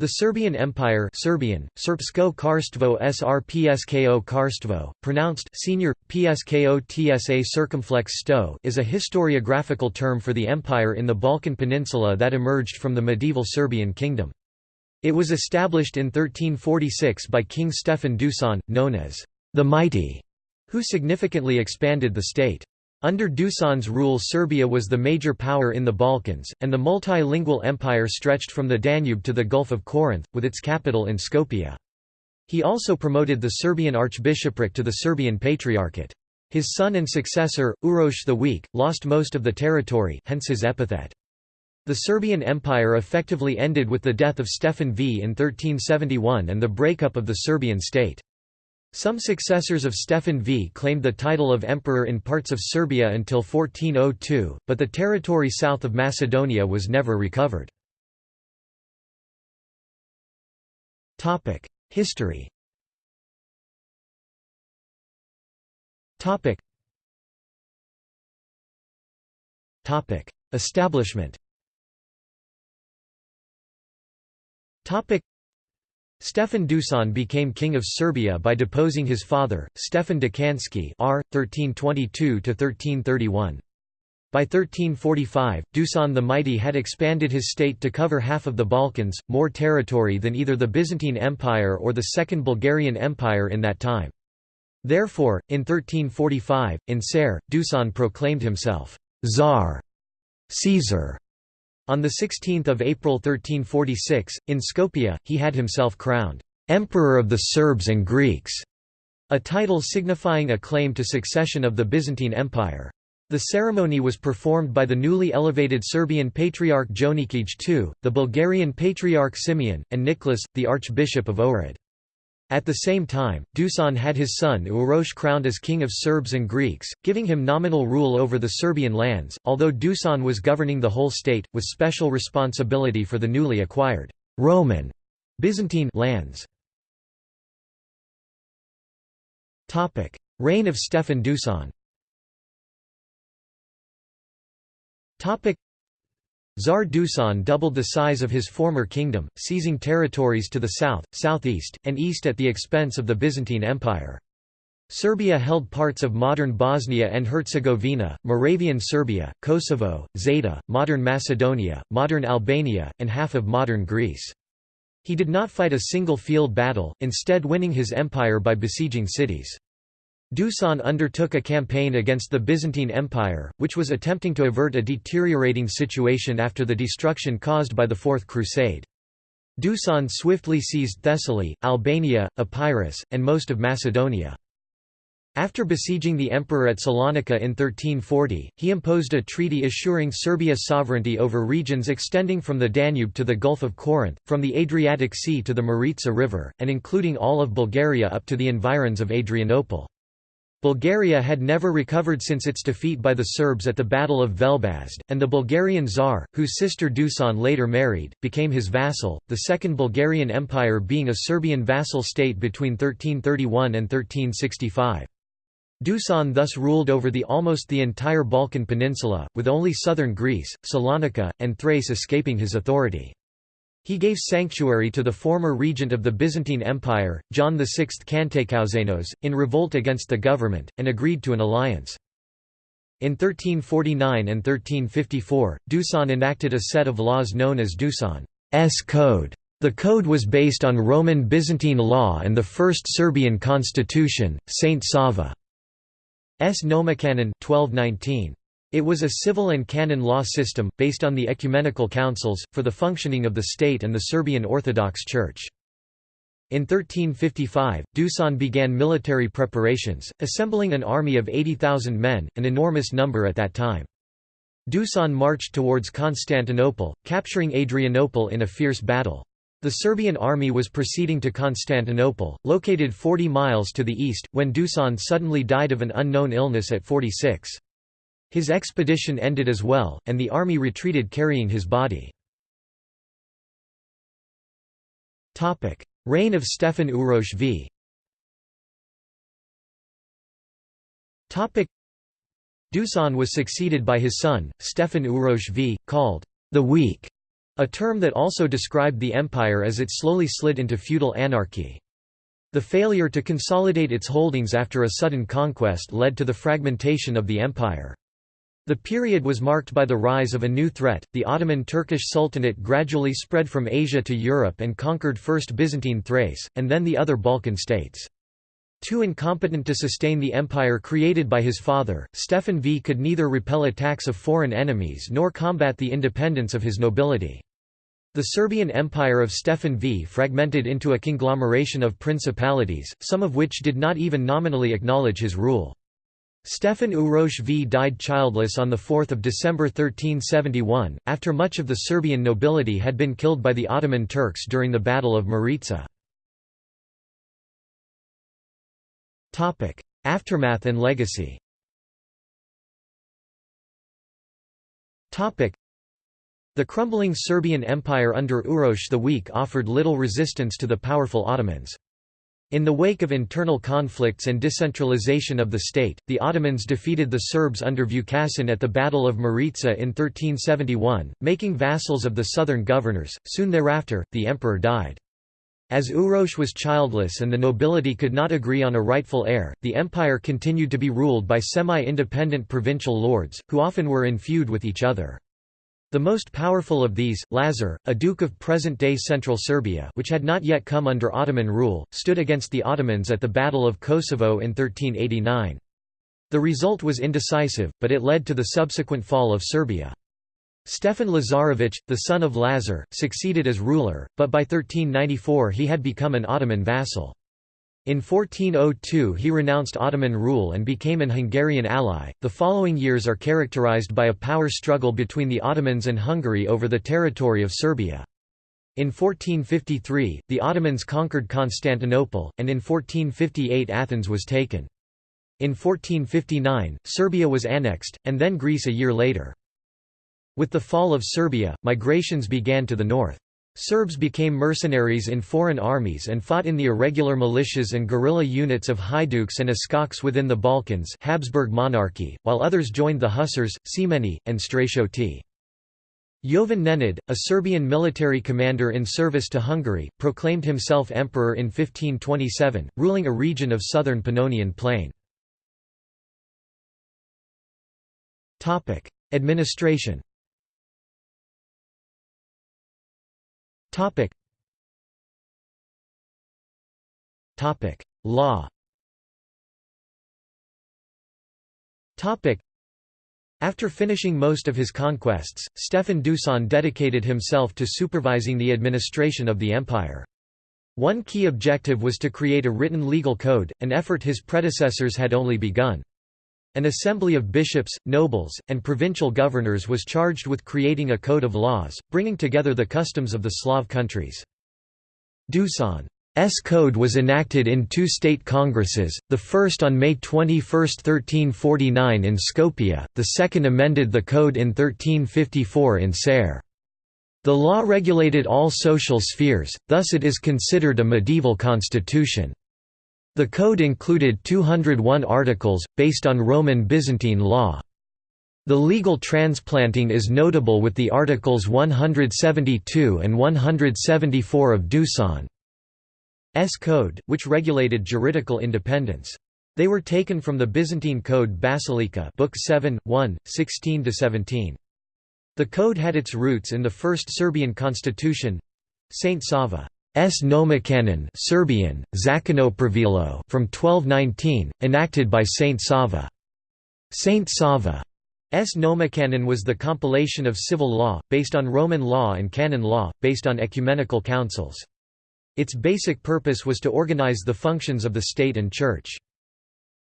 The Serbian Empire Serbian, Srpsko Carstvo Srpsko Carstvo, pronounced senior, Psko Tsa circumflex sto is a historiographical term for the empire in the Balkan Peninsula that emerged from the medieval Serbian kingdom. It was established in 1346 by King Stefan Dusan, known as the Mighty, who significantly expanded the state. Under Dusan's rule Serbia was the major power in the Balkans, and the multilingual empire stretched from the Danube to the Gulf of Corinth, with its capital in Skopje. He also promoted the Serbian archbishopric to the Serbian Patriarchate. His son and successor, Uroš the Weak, lost most of the territory hence his epithet. The Serbian Empire effectively ended with the death of Stefan V in 1371 and the breakup of the Serbian state. Some successors of Stefan V claimed the title of emperor in parts of Serbia until 1402, but the territory south of Macedonia was never recovered. History Establishment Stefan Dusan became king of Serbia by deposing his father, Stefan Dekanski r. 1322–1331. By 1345, Dusan the Mighty had expanded his state to cover half of the Balkans, more territory than either the Byzantine Empire or the Second Bulgarian Empire in that time. Therefore, in 1345, in Ser, Dusan proclaimed himself, Tsar, Caesar, on 16 April 1346, in Skopje, he had himself crowned, "'Emperor of the Serbs and Greeks", a title signifying a claim to succession of the Byzantine Empire. The ceremony was performed by the newly elevated Serbian Patriarch Jonikij II, the Bulgarian Patriarch Simeon, and Nicholas, the Archbishop of Ohrid. At the same time, Dusan had his son Uroš crowned as king of Serbs and Greeks, giving him nominal rule over the Serbian lands, although Dusan was governing the whole state, with special responsibility for the newly acquired Roman Byzantine lands. Reign of Stefan Dusan Tsar Dusan doubled the size of his former kingdom, seizing territories to the south, southeast, and east at the expense of the Byzantine Empire. Serbia held parts of modern Bosnia and Herzegovina, Moravian Serbia, Kosovo, Zeta, modern Macedonia, modern Albania, and half of modern Greece. He did not fight a single field battle, instead winning his empire by besieging cities. Dusan undertook a campaign against the Byzantine Empire, which was attempting to avert a deteriorating situation after the destruction caused by the Fourth Crusade. Dusan swiftly seized Thessaly, Albania, Epirus, and most of Macedonia. After besieging the emperor at Salonika in 1340, he imposed a treaty assuring Serbia sovereignty over regions extending from the Danube to the Gulf of Corinth, from the Adriatic Sea to the Maritsa River, and including all of Bulgaria up to the environs of Adrianople. Bulgaria had never recovered since its defeat by the Serbs at the Battle of Velbazd, and the Bulgarian Tsar, whose sister Dusan later married, became his vassal, the Second Bulgarian Empire being a Serbian vassal state between 1331 and 1365. Dusan thus ruled over the almost the entire Balkan peninsula, with only southern Greece, Salonika, and Thrace escaping his authority. He gave sanctuary to the former regent of the Byzantine Empire, John VI Kantakouzenos, in revolt against the government, and agreed to an alliance. In 1349 and 1354, Dusan enacted a set of laws known as Dusan's Code. The code was based on Roman Byzantine law and the first Serbian constitution, Saint Sava's Nomocanon 1219. It was a civil and canon law system, based on the ecumenical councils, for the functioning of the state and the Serbian Orthodox Church. In 1355, Dusan began military preparations, assembling an army of 80,000 men, an enormous number at that time. Dusan marched towards Constantinople, capturing Adrianople in a fierce battle. The Serbian army was proceeding to Constantinople, located 40 miles to the east, when Dusan suddenly died of an unknown illness at 46. His expedition ended as well, and the army retreated carrying his body. Reign of Stefan Uroš v. Dusan was succeeded by his son, Stefan Uroš v, called the Weak, a term that also described the empire as it slowly slid into feudal anarchy. The failure to consolidate its holdings after a sudden conquest led to the fragmentation of the empire. The period was marked by the rise of a new threat. The Ottoman Turkish Sultanate gradually spread from Asia to Europe and conquered first Byzantine Thrace, and then the other Balkan states. Too incompetent to sustain the empire created by his father, Stefan V could neither repel attacks of foreign enemies nor combat the independence of his nobility. The Serbian Empire of Stefan V fragmented into a conglomeration of principalities, some of which did not even nominally acknowledge his rule. Stefan Uroš V died childless on 4 December 1371, after much of the Serbian nobility had been killed by the Ottoman Turks during the Battle of Maritsa. Aftermath and legacy. The crumbling Serbian Empire under Uroš the Weak offered little resistance to the powerful Ottomans. In the wake of internal conflicts and decentralization of the state, the Ottomans defeated the Serbs under Vukašin at the Battle of Maritsa in 1371, making vassals of the southern governors. Soon thereafter, the emperor died. As Uroš was childless and the nobility could not agree on a rightful heir, the empire continued to be ruled by semi-independent provincial lords, who often were in feud with each other. The most powerful of these, Lazar, a duke of present-day central Serbia which had not yet come under Ottoman rule, stood against the Ottomans at the Battle of Kosovo in 1389. The result was indecisive, but it led to the subsequent fall of Serbia. Stefan Lazarević, the son of Lazar, succeeded as ruler, but by 1394 he had become an Ottoman vassal. In 1402 he renounced Ottoman rule and became an Hungarian ally. The following years are characterized by a power struggle between the Ottomans and Hungary over the territory of Serbia. In 1453, the Ottomans conquered Constantinople, and in 1458 Athens was taken. In 1459, Serbia was annexed, and then Greece a year later. With the fall of Serbia, migrations began to the north. Serbs became mercenaries in foreign armies and fought in the irregular militias and guerrilla units of Haiduks and Uskoks within the Balkans Habsburg monarchy, while others joined the Hussars, Semeni, and Stratioti. Jovan Nenad, a Serbian military commander in service to Hungary, proclaimed himself emperor in 1527, ruling a region of southern Pannonian plain. Administration Topic. Topic. Law Topic. After finishing most of his conquests, Stefan Dusan dedicated himself to supervising the administration of the empire. One key objective was to create a written legal code, an effort his predecessors had only begun. An assembly of bishops, nobles, and provincial governors was charged with creating a code of laws, bringing together the customs of the Slav countries. Dusan's code was enacted in two state congresses, the first on May 21, 1349 in Skopje, the second amended the code in 1354 in Ser. The law regulated all social spheres, thus it is considered a medieval constitution. The code included 201 articles, based on Roman Byzantine law. The legal transplanting is notable with the Articles 172 and 174 of Dusan's Code, which regulated juridical independence. They were taken from the Byzantine Code Basilica Book 7, 1, 16–17. The code had its roots in the First Serbian constitution Saint Sava S. Nomocanon Serbian, Pravilo from 1219, enacted by Saint Sava. Saint Sava's Nomocanon was the compilation of civil law, based on Roman law and canon law, based on ecumenical councils. Its basic purpose was to organize the functions of the state and church.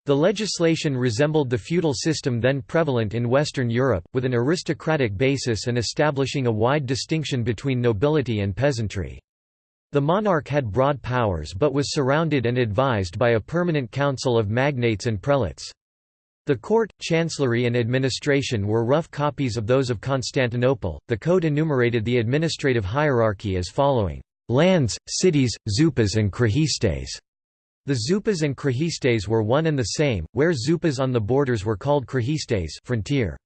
The legislation resembled the feudal system then prevalent in Western Europe, with an aristocratic basis and establishing a wide distinction between nobility and peasantry. The monarch had broad powers but was surrounded and advised by a permanent council of magnates and prelates. The court, chancellery, and administration were rough copies of those of Constantinople. The code enumerated the administrative hierarchy as following lands, cities, zupas, and krahistes. The zupas and krahistes were one and the same, where zupas on the borders were called krahistes frontier.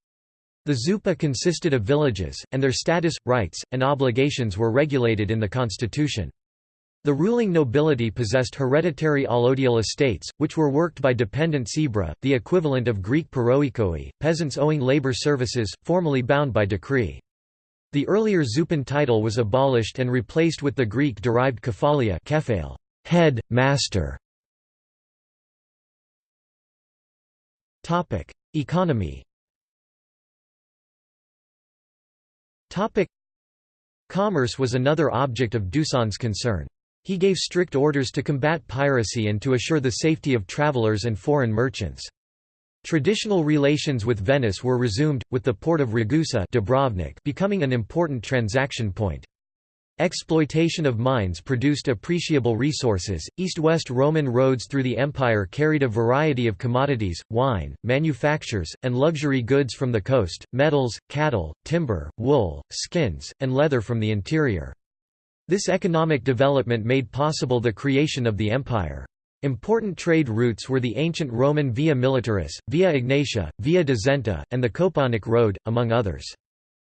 The Zupa consisted of villages, and their status, rights, and obligations were regulated in the constitution. The ruling nobility possessed hereditary allodial estates, which were worked by dependent sebra, the equivalent of Greek paroikoi, peasants owing labor services, formally bound by decree. The earlier Zupan title was abolished and replaced with the Greek-derived kephalia kephale, head, master. Economy Commerce was another object of Dusan's concern. He gave strict orders to combat piracy and to assure the safety of travelers and foreign merchants. Traditional relations with Venice were resumed, with the port of Ragusa Dubrovnik becoming an important transaction point. Exploitation of mines produced appreciable resources. East west Roman roads through the empire carried a variety of commodities, wine, manufactures, and luxury goods from the coast, metals, cattle, timber, wool, skins, and leather from the interior. This economic development made possible the creation of the empire. Important trade routes were the ancient Roman Via Militaris, Via Egnatia, Via de Zenta, and the Koponic Road, among others.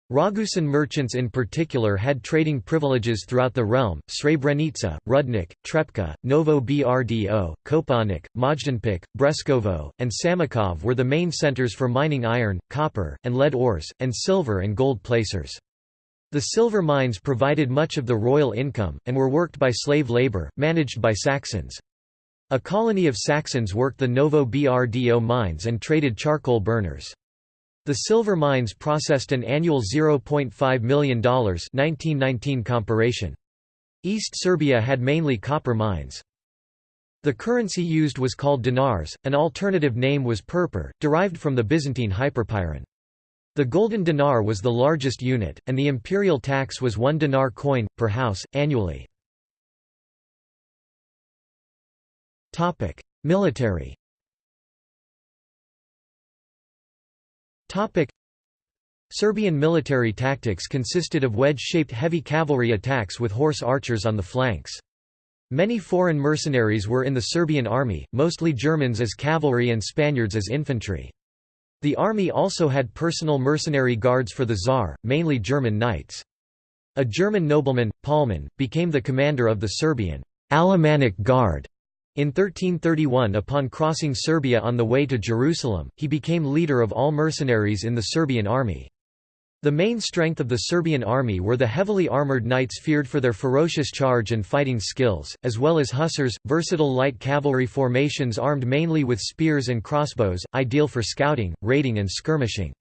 Ragusan merchants in particular had trading privileges throughout the realm. Srebrenica, Rudnik, Trepka, Novo Brdo, Kopaonik, Majdanpek, Breskovo, and Samokov were the main centers for mining iron, copper, and lead ores, and silver and gold placers. The silver mines provided much of the royal income, and were worked by slave labor, managed by Saxons. A colony of Saxons worked the Novo Brdo mines and traded charcoal burners. The silver mines processed an annual $0.5 million 1919 comparation. East Serbia had mainly copper mines. The currency used was called dinars, an alternative name was purpur, derived from the Byzantine hyperpyron. The golden dinar was the largest unit, and the imperial tax was one dinar coin, per house, annually. Military Serbian military tactics consisted of wedge-shaped heavy cavalry attacks with horse archers on the flanks. Many foreign mercenaries were in the Serbian army, mostly Germans as cavalry and Spaniards as infantry. The army also had personal mercenary guards for the Tsar, mainly German knights. A German nobleman, Palman, became the commander of the Serbian Alemannic Guard in 1331 upon crossing Serbia on the way to Jerusalem, he became leader of all mercenaries in the Serbian army. The main strength of the Serbian army were the heavily armoured knights feared for their ferocious charge and fighting skills, as well as hussars, versatile light cavalry formations armed mainly with spears and crossbows, ideal for scouting, raiding and skirmishing.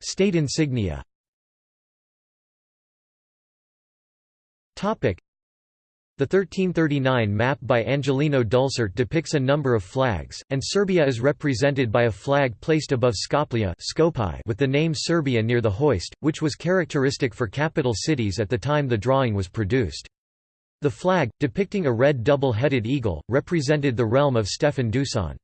State insignia the 1339 map by Angelino Dulcert depicts a number of flags, and Serbia is represented by a flag placed above Skopje with the name Serbia near the hoist, which was characteristic for capital cities at the time the drawing was produced. The flag, depicting a red double-headed eagle, represented the realm of Stefan Dusan.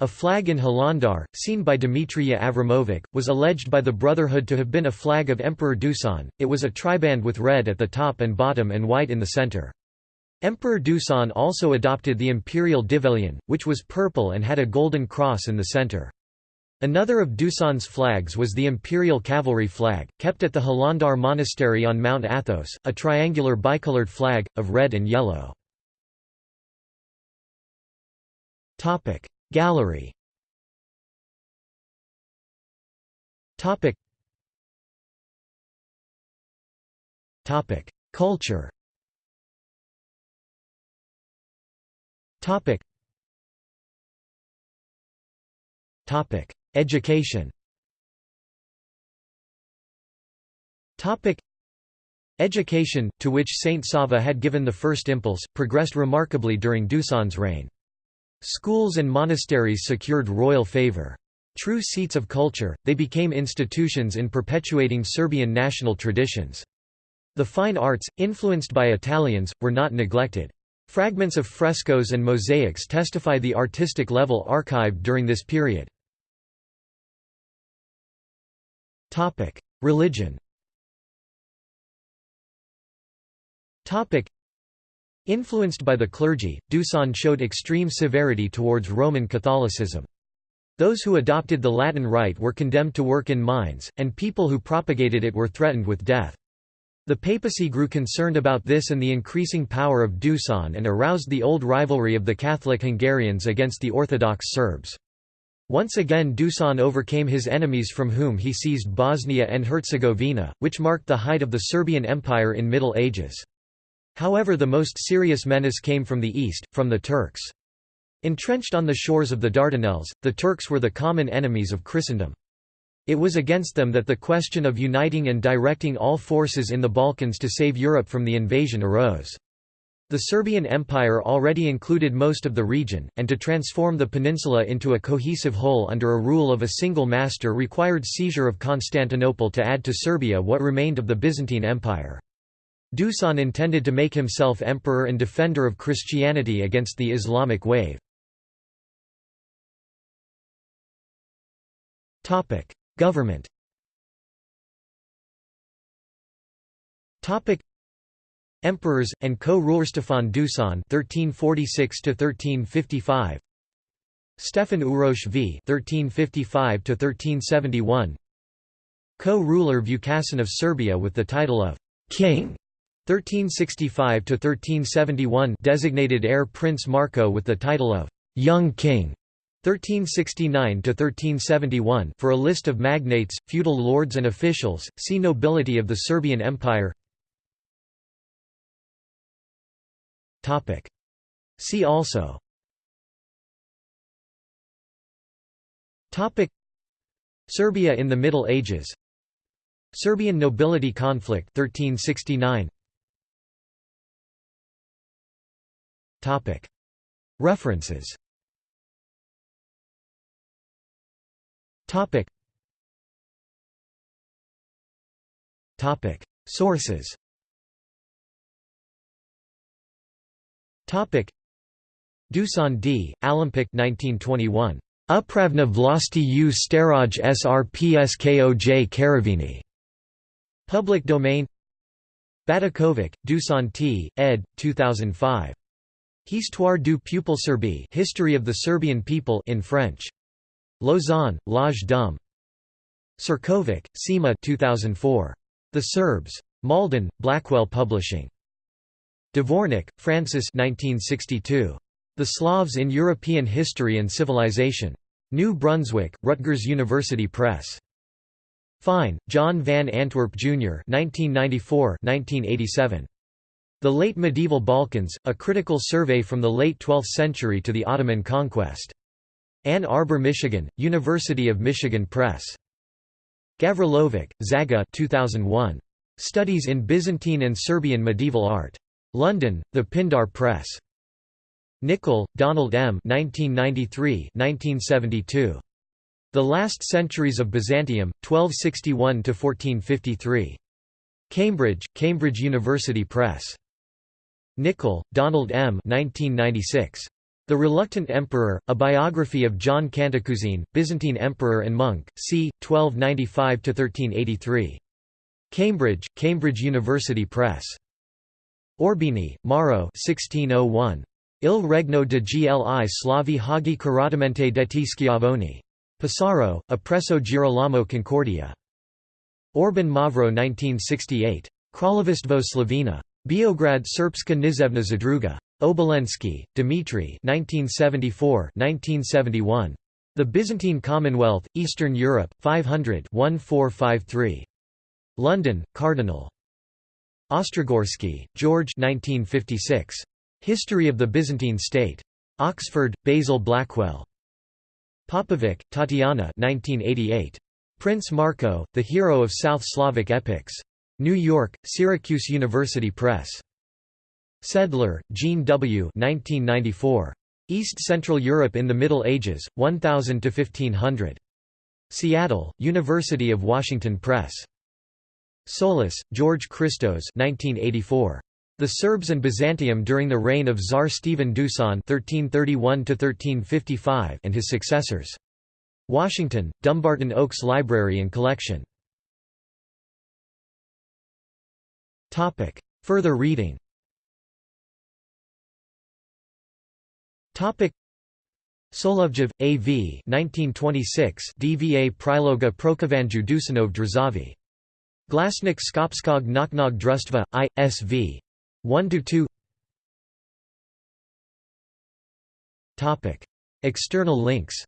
A flag in Hilandar, seen by Dimitrija Avramovic, was alleged by the Brotherhood to have been a flag of Emperor Dusan, it was a triband with red at the top and bottom and white in the center. Emperor Dusan also adopted the imperial divelion, which was purple and had a golden cross in the center. Another of Dusan's flags was the imperial cavalry flag, kept at the Hilandar monastery on Mount Athos, a triangular bicolored flag, of red and yellow. Gallery. Topic. Topic. Culture. Topic. Topic. Education. Topic. Education, to which Saint Sava had given the first impulse, progressed remarkably during Dusan's reign. Schools and monasteries secured royal favor. True seats of culture, they became institutions in perpetuating Serbian national traditions. The fine arts, influenced by Italians, were not neglected. Fragments of frescoes and mosaics testify the artistic level archived during this period. Religion Influenced by the clergy, Dusan showed extreme severity towards Roman Catholicism. Those who adopted the Latin Rite were condemned to work in mines, and people who propagated it were threatened with death. The papacy grew concerned about this and the increasing power of Dusan and aroused the old rivalry of the Catholic Hungarians against the Orthodox Serbs. Once again Dusan overcame his enemies from whom he seized Bosnia and Herzegovina, which marked the height of the Serbian Empire in Middle Ages. However the most serious menace came from the east, from the Turks. Entrenched on the shores of the Dardanelles, the Turks were the common enemies of Christendom. It was against them that the question of uniting and directing all forces in the Balkans to save Europe from the invasion arose. The Serbian Empire already included most of the region, and to transform the peninsula into a cohesive whole under a rule of a single master required seizure of Constantinople to add to Serbia what remained of the Byzantine Empire. Dusan intended to make himself emperor and defender of Christianity against the Islamic wave. Government Emperors and co-ruler Stefan Dusan (1346–1355), Stefan Uroš V (1355–1371), co-ruler Vukašin of Serbia with the title of King. 1365–1371 designated heir Prince Marko with the title of Young King. 1369–1371 For a list of magnates, feudal lords and officials, see Nobility of the Serbian Empire. See also. Serbia in the Middle Ages. Serbian nobility conflict 1369 References. Sources. Topic. Dusan D. Alimpic 1921. Upravna vlasti u staroj srpskoj Karavini. Public domain. Batakovic, Dusan T. ed. 2005. Histoire du peuple serbe History of the Serbian people in French. Lausanne, L'Age d'Homme. Ćirković, Sima 2004. The Serbs. Malden, Blackwell Publishing. Dvornik, Francis 1962. The Slavs in European History and Civilization. New Brunswick, Rutgers University Press. Fine, John Van Antwerp, Jr. 1994–1987. The Late Medieval Balkans, A Critical Survey from the Late Twelfth Century to the Ottoman Conquest. Ann Arbor, Michigan, University of Michigan Press. Gavrilovic, Zaga 2001. Studies in Byzantine and Serbian Medieval Art. London, The Pindar Press. Nicol, Donald M. 1993–1972. The Last Centuries of Byzantium, 1261–1453. Cambridge, Cambridge University Press. Nicol, Donald M. 1996. The Reluctant Emperor, a biography of John Cantacuzene, Byzantine emperor and monk, c. 1295–1383. Cambridge, Cambridge University Press. Orbini, Maro 1601. Il regno de gli slavi hagi caratamente detti schiavoni. Pesaro, Appresso Girolamo Concordia. Orbin Mavro 1968. Kraljevistvo Slovena. Beograd Srpska nizevna zadruga. Obolensky, Dmitry 1974–1971. The Byzantine Commonwealth, Eastern Europe, 500 1453. London, Cardinal. Ostrogorsky, George 1956. History of the Byzantine State. Oxford, Basil Blackwell. Popovic, Tatiana 1988. Prince Marko, The Hero of South Slavic Epics. New York, Syracuse University Press. Sedlar, Jean W. 1994. East Central Europe in the Middle Ages, 1000 to 1500. Seattle, University of Washington Press. Soulis, George Christos 1984. The Serbs and Byzantium during the reign of Tsar Stephen Dusan (1331–1355) and his successors. Washington, Dumbarton Oaks Library and Collection. Topic. Further reading Solovjev, A.V. 1926 DVA Priloga Prokovanju Dusanov Drzavi. Glasnik Skopskog Naknog Drustva, I.S.V. 1–2 External links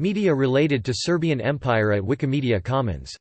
Media related to Serbian Empire at Wikimedia Commons